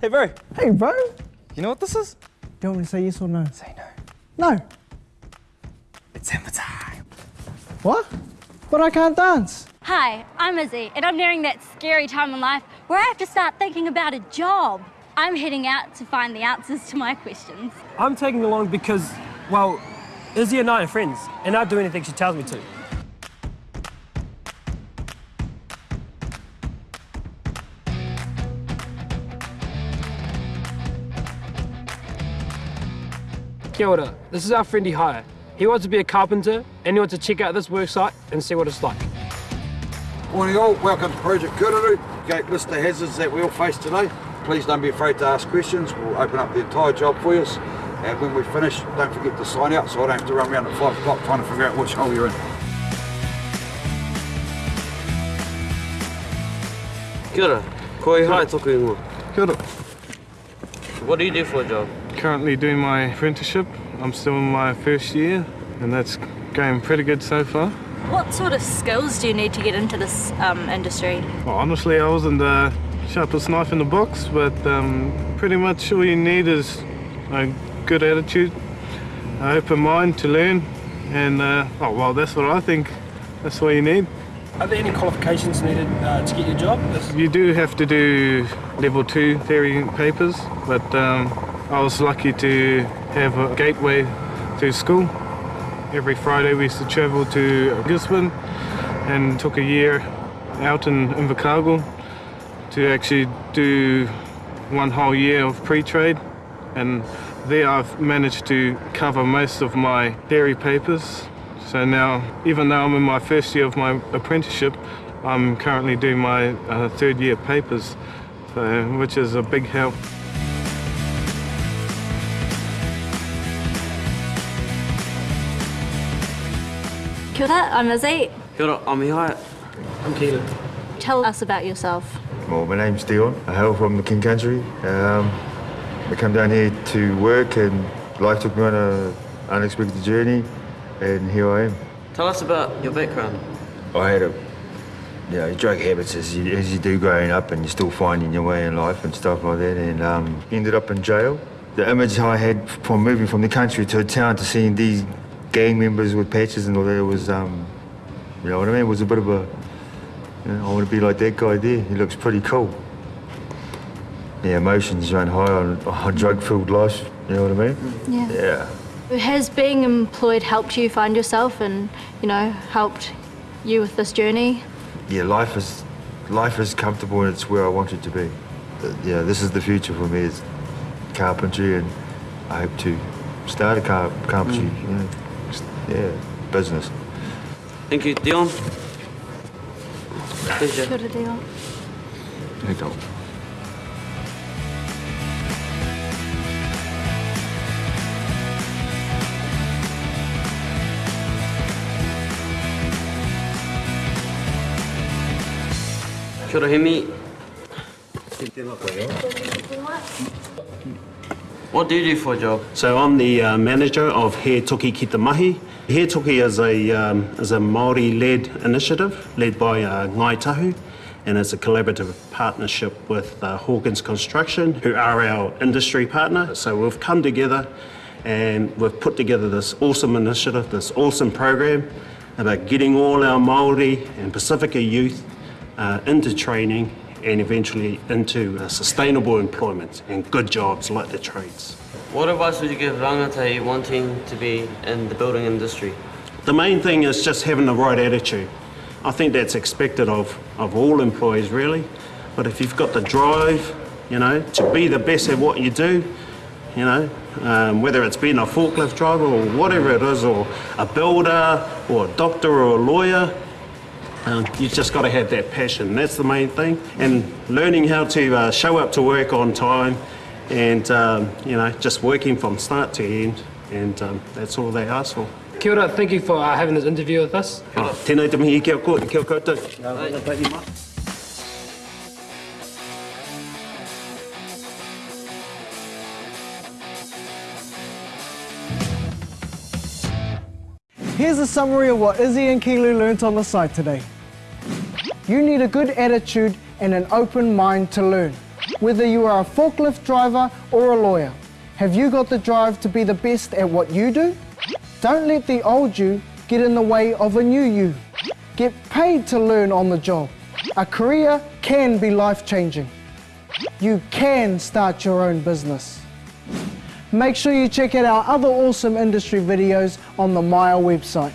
Hey, bro. Hey, bro. You know what this is? Do you want me to say yes or no? Say no. No. It's Emma time. What? But I can't dance. Hi, I'm Izzy, and I'm nearing that scary time in life where I have to start thinking about a job. I'm heading out to find the answers to my questions. I'm taking along because, well, Izzy and I are friends, and I'll do anything she tells me to. Kia ora. This is our friend Ihaya. He wants to be a carpenter, and he wants to check out this worksite and see what it's like. Morning all, welcome to Project Kururu. Gate list of hazards that we all face today. Please don't be afraid to ask questions. We'll open up the entire job for you. And when we finish, don't forget to sign out so I don't have to run around at 5 o'clock trying to figure out which hole you're in. Kia ora. Ko i hae toku ingoa. Kia ora. What do you do for a job? Currently doing my apprenticeship. I'm still in my first year, and that's going pretty good so far. What sort of skills do you need to get into this um, industry? Well, honestly, I wasn't the sharpest knife in the box, but um, pretty much all you need is a good attitude, an open mind to learn, and uh, oh well, that's what I think. That's all you need. Are there any qualifications needed uh, to get your job? You do have to do level two theory papers, but um, I was lucky to have a gateway to school. Every Friday we used to travel to Gisborne and took a year out in Invercargill to actually do one whole year of pre-trade and there I've managed to cover most of my theory papers. So now, even though I'm in my first year of my apprenticeship, I'm currently doing my uh, third year papers, so, which is a big help. Kia ora, I'm Izzy. Kia ora, I'm Ihaya. I'm Keelan. Tell us about yourself. Well, my name's Dion. I hail from the King Country. Um, I come down here to work, and life took me on an unexpected journey, and here I am. Tell us about your background. I had a, you know, drug habits as you, as you do growing up, and you're still finding your way in life and stuff like that, and um, ended up in jail. The image I had from moving from the country to a town to seeing these gang members with patches and all that was, um, you know what I mean, was a bit of a, you know, I want to be like that guy there. He looks pretty cool. Yeah, emotions run high on, on drug-filled life. You know what I mean? Yeah. Yeah. Has being employed helped you find yourself and, you know, helped you with this journey? Yeah, life is life is comfortable and it's where I want it to be. Yeah, this is the future for me. Is carpentry, and I hope to start a car carpentry. You know, s- yeah, business. Thank you, Dion. Pleasure. Kia ora, Dion. Hey, Dom. Kia ora, Hemi. What do you do for a job? So I'm the uh, manager of He Toki Kitamahi. He Toki is a, um, is a Māori-led initiative led by uh, Ngai Tahu and it's a collaborative partnership with uh, Hawkins Construction who are our industry partner. So we've come together and we've put together this awesome initiative, this awesome program about getting all our Māori and Pacifica youth uh, into training and eventually into uh, sustainable employment and good jobs like the trades. What advice would you give rangatahi wanting to be in the building industry? The main thing is just having the right attitude. I think that's expected of, of all employees really. But if you've got the drive, you know, to be the best at what you do, you know, um, whether it's being a forklift driver or whatever it is, or a builder or a doctor or a lawyer, um, you've just got to have that passion. That's the main thing. And learning how to uh, show up to work on time and, um, you know, just working from start to end. And um, that's all they ask for. Kia ora, thank you for uh, having this interview with us. Oh, tēnei te mihi kia koutou, kia koutou. Here's a summary of what Izzy and Kilu learnt on the site today. You need a good attitude and an open mind to learn. Whether you are a forklift driver or a lawyer, have you got the drive to be the best at what you do? Don't let the old you get in the way of a new you. Get paid to learn on the job. A career can be life changing. You can start your own business. Make sure you check out our other awesome industry videos on the Maya website.